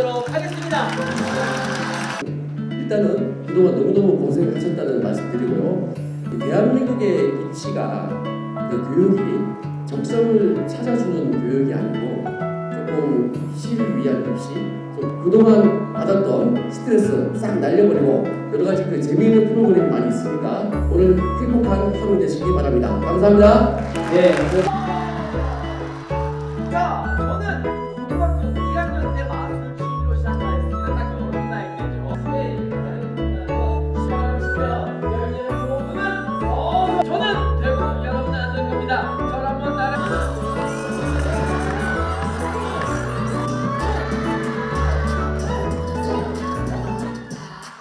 하도록 하겠습니다. 일단은 그동안 너무너무 고생하셨다는 말씀드리고요. 대한민국의 입시가 그 교육이 적성을 찾아주는 교육이 아니고 조금 시를 위한 입시 그동안 받았던 스트레스 싹 날려버리고 여러가지 그 재미있는 프로그램 많이 있으니까 오늘 행복한 하루 되시기 바랍니다. 감사합니다. 네.